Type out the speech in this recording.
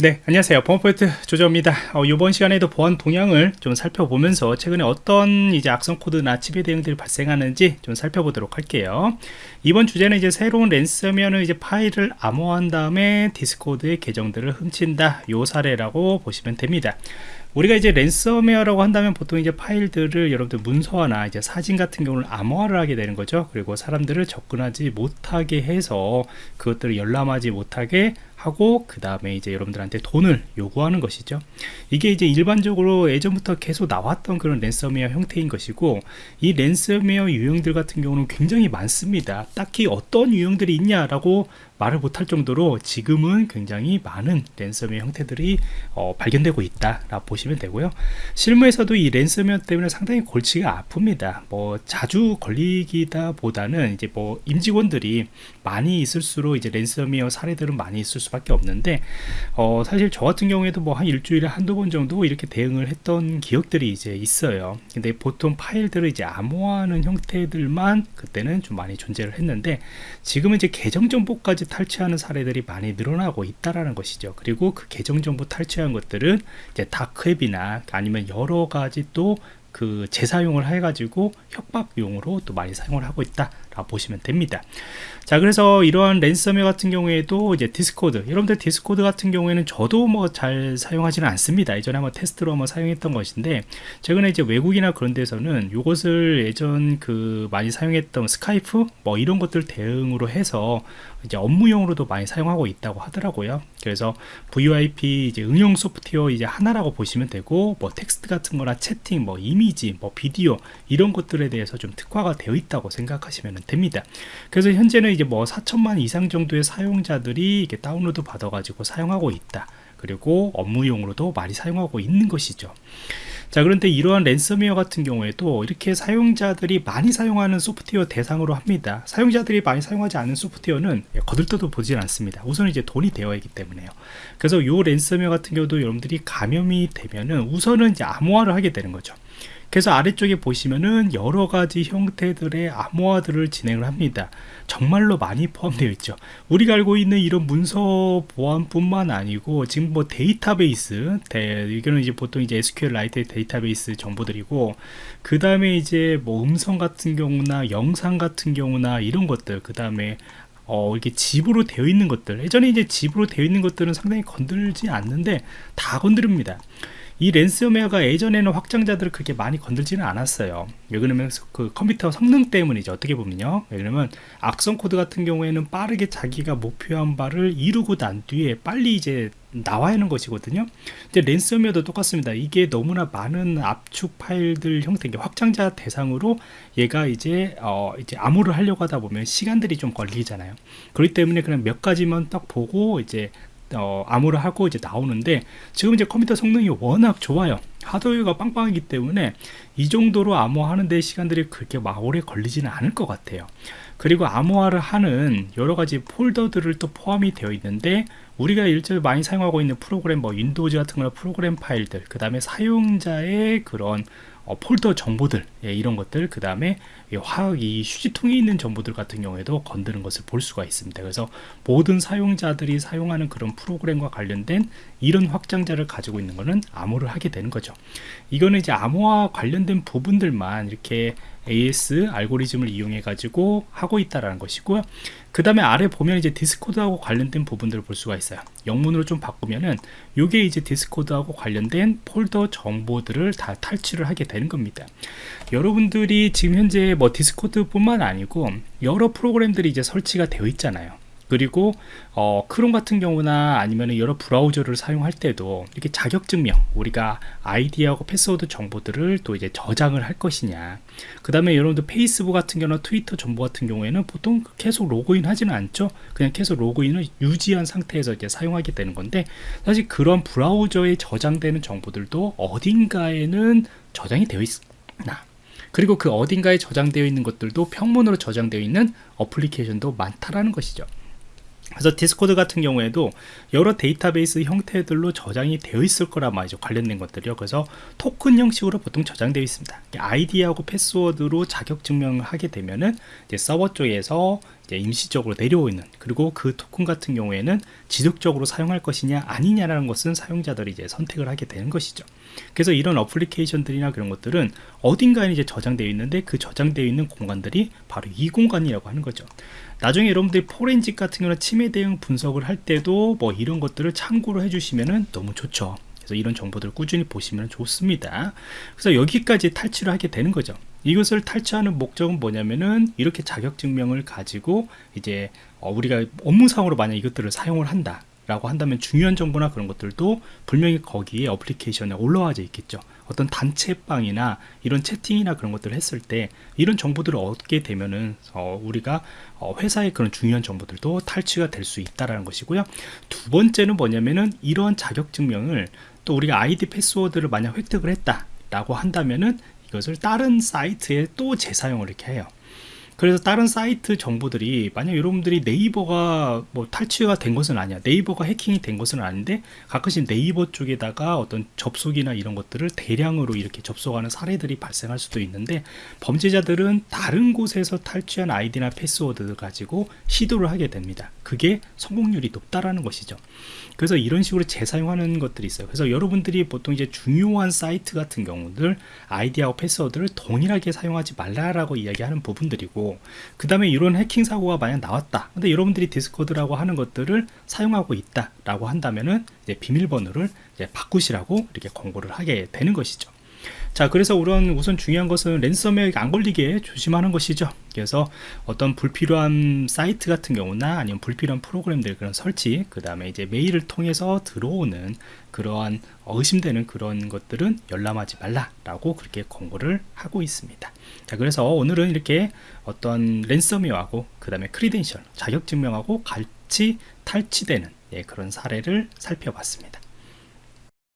네 안녕하세요. 보안프로젝트 조정원입니다. 어, 이번 시간에도 보안 동향을 좀 살펴보면서 최근에 어떤 이제 악성 코드나 침해 대응들이 발생하는지 좀 살펴보도록 할게요. 이번 주제는 이제 새로운 랜섬웨어는 이제 파일을 암호화한 다음에 디스코드의 계정들을 훔친다 요 사례라고 보시면 됩니다. 우리가 이제 랜섬웨어라고 한다면 보통 이제 파일들을 여러분들 문서화나 이제 사진 같은 경우는 암호화를 하게 되는 거죠. 그리고 사람들을 접근하지 못하게 해서 그것들을 열람하지 못하게 하고 그 다음에 이제 여러분들한테 돈을 요구하는 것이죠. 이게 이제 일반적으로 예전부터 계속 나왔던 그런 랜섬웨어 형태인 것이고 이 랜섬웨어 유형들 같은 경우는 굉장히 많습니다. 딱히 어떤 유형들이 있냐라고 말을 못할 정도로 지금은 굉장히 많은 랜섬웨어 형태들이 어, 발견되고 있다 라 보시면 되고요. 실무에서도 이 랜섬웨어 때문에 상당히 골치가 아픕니다. 뭐 자주 걸리기다 보다는 이제 뭐 임직원들이 많이 있을수록 이제 랜섬웨어 사례들은 많이 있을 수 밖에 없는데 어, 사실 저 같은 경우에도 뭐 한 일주일에 한두 번 정도 이렇게 대응을 했던 기억들이 이제 있어요. 근데 보통 파일들을 이제 암호화하는 형태들만 그때는 좀 많이 존재를 했는데 지금은 이제 계정 정보까지 탈취하는 사례들이 많이 늘어나고 있다라는 것이죠. 그리고 그 계정 정보 탈취한 것들은 이제 다크웹이나 아니면 여러 가지 또 그 재사용을 해가지고 협박용으로 또 많이 사용을 하고 있다 라고 보시면 됩니다. 자 그래서 이러한 랜섬웨어 같은 경우에도 이제 디스코드 여러분들 디스코드 같은 경우에는 저도 뭐 잘 사용하지는 않습니다. 예전에 한번 테스트로 한번 사용했던 것인데 최근에 이제 외국이나 그런 데서는 이것을 예전 그 많이 사용했던 스카이프 뭐 이런 것들 대응으로 해서 이제 업무용으로도 많이 사용하고 있다고 하더라고요 그래서 VoIP 이제 응용 소프트웨어 이제 하나라고 보시면 되고 뭐 텍스트 같은 거나 채팅 뭐 이미지 뭐 비디오 이런 것들에 대해서 좀 특화가 되어 있다고 생각하시면 됩니다. 그래서 현재는 이제 뭐 4천만 이상 정도의 사용자들이 이게 다운로드 받아 가지고 사용하고 있다. 그리고 업무용으로도 많이 사용하고 있는 것이죠 자 그런데 이러한 랜섬웨어 같은 경우에도 이렇게 사용자들이 많이 사용하는 소프트웨어 대상으로 합니다. 사용자들이 많이 사용하지 않은 소프트웨어는 거들떠도 보질 않습니다. 우선 이제 돈이 되어 있기 때문에요. 그래서 요 랜섬웨어 같은 경우도 여러분들이 감염이 되면은 우선은 이제 암호화를 하게 되는 거죠 그래서 아래쪽에 보시면은 여러 가지 형태들의 암호화들을 진행을 합니다. 정말로 많이 포함되어 있죠. 우리가 알고 있는 이런 문서 보안뿐만 아니고 지금 뭐 데이터베이스 대, 이거는 이제 보통 이제 SQLite 데이터베이스 정보들이고 그 다음에 이제 뭐 음성 같은 경우나 영상 같은 경우나 이런 것들 그 다음에 어, 이렇게 집으로 되어 있는 것들. 예전에 이제 집으로 되어 있는 것들은 상당히 건들지 않는데 다 건드립니다 이 랜섬웨어가 예전에는 확장자들을 그렇게 많이 건들지는 않았어요. 왜 그러면 그 컴퓨터 성능 때문이죠. 어떻게 보면요. 왜냐면 악성 코드 같은 경우에는 빠르게 자기가 목표한 바를 이루고 난 뒤에 빨리 이제 나와야 하는 것이거든요. 이제 랜섬웨어도 똑같습니다. 이게 너무나 많은 압축 파일들 형태 확장자 대상으로 얘가 이제 어 이제 암호를 하려고 하다 보면 시간들이 좀 걸리잖아요. 그렇기 때문에 그냥 몇 가지만 딱 보고 이제 어, 암호를 하고 이제 나오는데 지금 이제 컴퓨터 성능이 워낙 좋아요. 하드웨어가 빵빵하기 때문에 이 정도로 암호하는데 시간들이 그렇게 막 오래 걸리지는 않을 것 같아요. 그리고 암호화를 하는 여러 가지 폴더들을 또 포함이 되어 있는데 우리가 일절 많이 사용하고 있는 프로그램 뭐 윈도우즈 같은 거나 프로그램 파일들 그 다음에 사용자의 그런 어, 폴더 정보들 예, 이런 것들 그 다음에 화학 이 휴지통에 있는 정보들 같은 경우에도 건드는 것을 볼 수가 있습니다. 그래서 모든 사용자들이 사용하는 그런 프로그램과 관련된 이런 확장자를 가지고 있는 것은 암호를 하게 되는 거죠. 이거는 이제 암호와 관련된 부분들만 이렇게 AS 알고리즘을 이용해 가지고 하고 있다라는 것이고요. 그 다음에 아래 보면 이제 디스코드하고 관련된 부분들을 볼 수가 있어요. 영문으로 좀 바꾸면은 요게 이제 디스코드하고 관련된 폴더 정보들을 다 탈취를 하게 되는 겁니다. 여러분들이 지금 현재 뭐 디스코드 뿐만 아니고 여러 프로그램들이 이제 설치가 되어 있잖아요 그리고 어, 크롬 같은 경우나 아니면 여러 브라우저를 사용할 때도 이렇게 자격증명 우리가 아이디하고 패스워드 정보들을 또 이제 저장을 할 것이냐. 그 다음에 여러분들 페이스북 같은 경우나 트위터 정보 같은 경우에는 보통 계속 로그인 하지는 않죠. 그냥 계속 로그인을 유지한 상태에서 이제 사용하게 되는 건데 사실 그런 브라우저에 저장되는 정보들도 어딘가에는 저장이 되어 있나. 그리고 그 어딘가에 저장되어 있는 것들도 평문으로 저장되어 있는 어플리케이션도 많다라는 것이죠 그래서 디스코드 같은 경우에도 여러 데이터베이스 형태들로 저장이 되어 있을 거란 말이죠 관련된 것들이요. 그래서 토큰 형식으로 보통 저장되어 있습니다. 아이디하고 패스워드로 자격 증명을 하게 되면은 이제 서버 쪽에서 임시적으로 내려오는 그리고 그 토큰 같은 경우에는 지속적으로 사용할 것이냐 아니냐라는 것은 사용자들이 이제 선택을 하게 되는 것이죠. 그래서 이런 어플리케이션들이나 그런 것들은 어딘가에 이제 저장되어 있는데 그 저장되어 있는 공간들이 바로 이 공간이라고 하는 거죠. 나중에 여러분들이 포렌식 같은 경우는 침해 대응 분석을 할 때도 뭐 이런 것들을 참고로 해주시면 너무 좋죠. 그래서 이런 정보들을 꾸준히 보시면 좋습니다. 그래서 여기까지 탈취를 하게 되는 거죠. 이것을 탈취하는 목적은 뭐냐면은 이렇게 자격증명을 가지고 이제 어, 우리가 업무상으로 만약 이것들을 사용을 한다 라고 한다면 중요한 정보나 그런 것들도 분명히 거기에 어플리케이션에 올라와져 있겠죠. 어떤 단체방이나 이런 채팅이나 그런 것들을 했을 때 이런 정보들을 얻게 되면은 어, 우리가 어, 회사의 그런 중요한 정보들도 탈취가 될 수 있다라는 것이고요. 두 번째는 뭐냐면은 이러한 자격증명을 또 우리가 아이디 패스워드를 만약 획득을 했다 라고 한다면은 이것을 다른 사이트에 또 재사용을 이렇게 해요. 그래서 다른 사이트 정보들이 만약 여러분들이 네이버가 뭐 탈취가 된 것은 아니야. 네이버가 해킹이 된 것은 아닌데 가끔씩 네이버 쪽에다가 어떤 접속이나 이런 것들을 대량으로 이렇게 접속하는 사례들이 발생할 수도 있는데 범죄자들은 다른 곳에서 탈취한 아이디나 패스워드를 가지고 시도를 하게 됩니다 그게 성공률이 높다라는 것이죠. 그래서 이런 식으로 재사용하는 것들이 있어요. 그래서 여러분들이 보통 이제 중요한 사이트 같은 경우들 아이디하고 패스워드를 동일하게 사용하지 말라라고 이야기하는 부분들이고 그 다음에 이런 해킹 사고가 만약 나왔다. 근데 여러분들이 디스코드라고 하는 것들을 사용하고 있다 라고 한다면은 이제 비밀번호를 이제 바꾸시라고 이렇게 권고를 하게 되는 것이죠 자 그래서 우선 우선 중요한 것은 랜섬에 안 걸리게 조심하는 것이죠. 그래서 어떤 불필요한 사이트 같은 경우나 아니면 불필요한 프로그램들 그런 설치 그 다음에 이제 메일을 통해서 들어오는 그러한 의심되는 그런 것들은 열람하지 말라라고 그렇게 권고를 하고 있습니다. 자 그래서 오늘은 이렇게 어떤 랜섬웨어하고 그 다음에 크리덴셜 자격증명하고 같이 탈취되는 예, 그런 사례를 살펴봤습니다